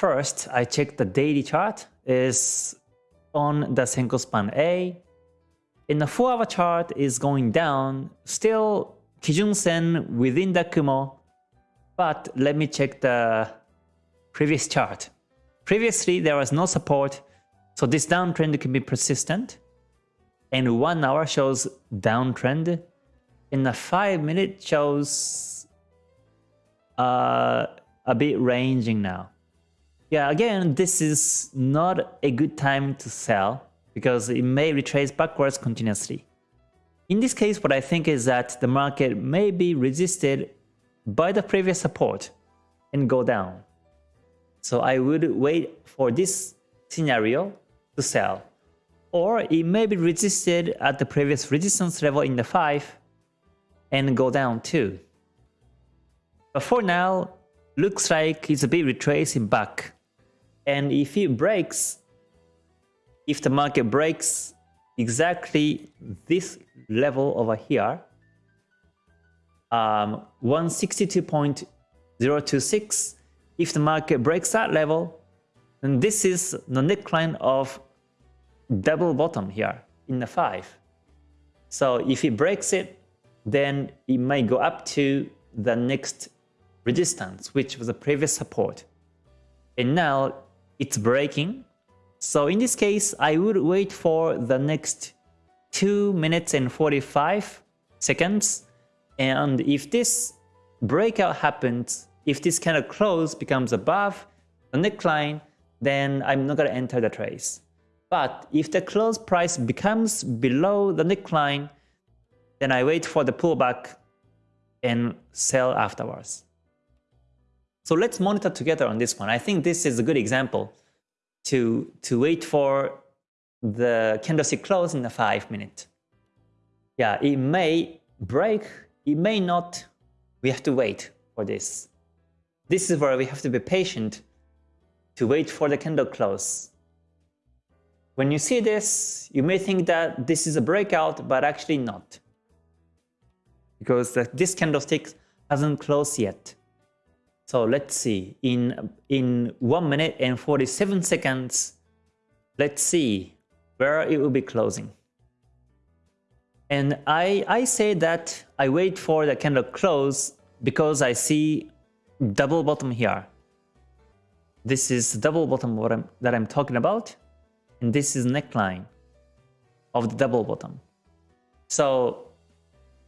First, I check the daily chart is on the Senkou span A. In the 4 hour chart is going down, still Kijun Sen within the Kumo. But let me check the previous chart. Previously, there was no support, so this downtrend can be persistent. And 1 hour shows downtrend. In the 5 minute shows uh, a bit ranging now. Yeah, again, this is not a good time to sell because it may retrace backwards continuously. In this case, what I think is that the market may be resisted by the previous support and go down. So I would wait for this scenario to sell. Or it may be resisted at the previous resistance level in the 5 and go down too. But for now, looks like it's a bit retracing back. And if it breaks, if the market breaks exactly this level over here, um, 162.026, if the market breaks that level, then this is the neckline of double bottom here in the 5. So if it breaks it, then it may go up to the next resistance, which was the previous support. And now it's breaking. So in this case, I would wait for the next 2 minutes and 45 seconds. And if this breakout happens, if this kind of close becomes above the neckline, then I'm not going to enter the trace. But if the close price becomes below the neckline, then I wait for the pullback and sell afterwards. So let's monitor together on this one. I think this is a good example to, to wait for the candlestick close in the 5 minute. Yeah, it may break, it may not. We have to wait for this. This is where we have to be patient to wait for the candle close. When you see this, you may think that this is a breakout, but actually not. Because this candlestick hasn't closed yet. So let's see, in, in 1 minute and 47 seconds, let's see where it will be closing. And I, I say that I wait for the candle close because I see double bottom here. This is double bottom what I'm, that I'm talking about. And this is neckline of the double bottom. So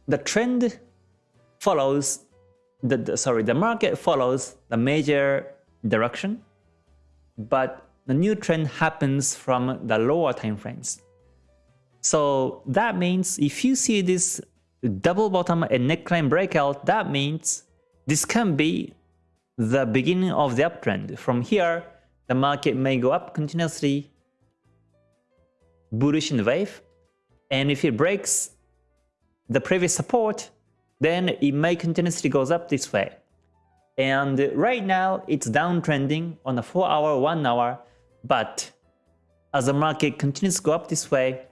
the trend follows the, the, sorry, the market follows the major direction, but the new trend happens from the lower time frames. So that means if you see this double bottom and neckline breakout, that means this can be the beginning of the uptrend. From here, the market may go up continuously, bullish in the wave, and if it breaks the previous support, then it may continuously goes up this way. And right now it's downtrending on a 4 hour, 1 hour, but as the market continues to go up this way,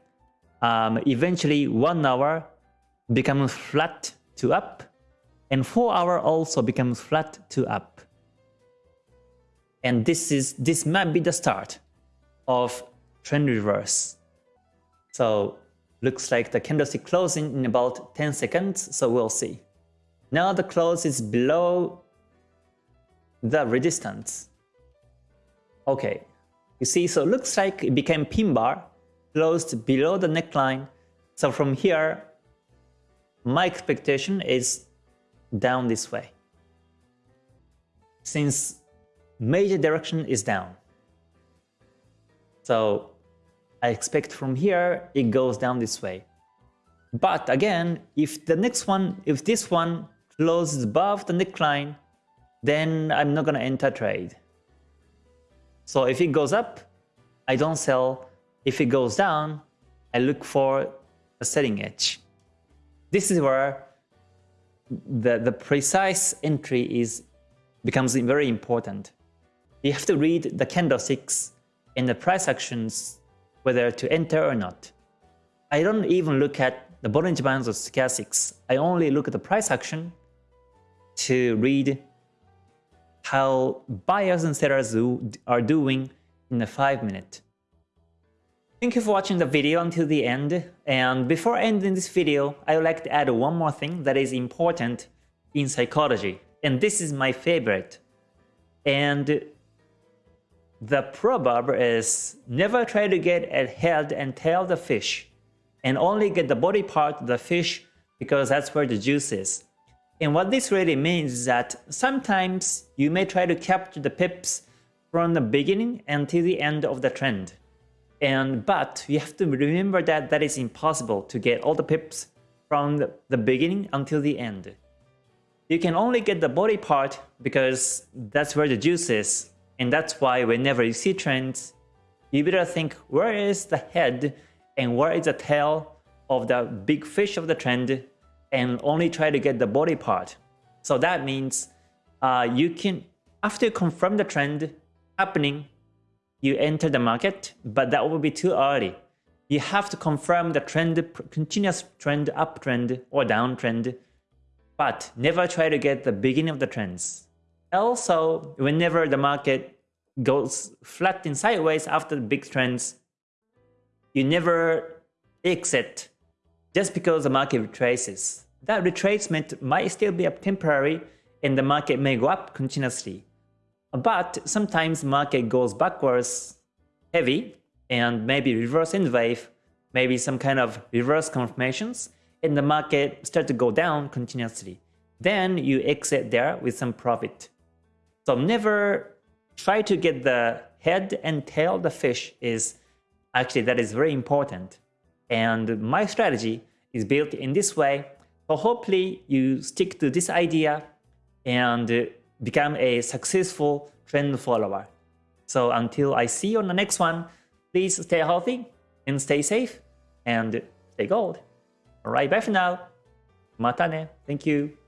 um, eventually 1 hour becomes flat to up, and 4 hour also becomes flat to up. And this is this might be the start of trend reverse. So Looks like the candlestick closing in about 10 seconds, so we'll see. Now the close is below the resistance. Okay, you see, so it looks like it became pin bar, closed below the neckline. So from here, my expectation is down this way. Since major direction is down. So I expect from here it goes down this way. But again, if the next one, if this one closes above the neckline, then I'm not going to enter trade. So if it goes up, I don't sell. If it goes down, I look for a selling edge. This is where the, the precise entry is becomes very important. You have to read the candlesticks and the price actions whether to enter or not. I don't even look at the Bollinger Bands or Stochastics. I only look at the price action to read how buyers and sellers are doing in the 5 minute. Thank you for watching the video until the end and before ending this video I would like to add one more thing that is important in psychology and this is my favorite and the proverb is never try to get a head and tail the fish and only get the body part of the fish because that's where the juice is. And what this really means is that sometimes you may try to capture the pips from the beginning until the end of the trend. And but you have to remember that that is impossible to get all the pips from the beginning until the end. You can only get the body part because that's where the juice is. And that's why whenever you see trends, you better think where is the head and where is the tail of the big fish of the trend and only try to get the body part. So that means uh, you can, after you confirm the trend happening, you enter the market, but that will be too early. You have to confirm the trend, continuous trend, uptrend or downtrend, but never try to get the beginning of the trends. Also, whenever the market goes flat and sideways after the big trends, you never exit just because the market retraces. That retracement might still be up temporary and the market may go up continuously. But sometimes market goes backwards heavy and maybe reverse in wave, maybe some kind of reverse confirmations and the market start to go down continuously. Then you exit there with some profit. So never try to get the head and tail of the fish is actually that is very important. And my strategy is built in this way. So hopefully you stick to this idea and become a successful trend follower. So until I see you on the next one, please stay healthy and stay safe and stay gold. Alright, bye for now. Mata ne. Thank you.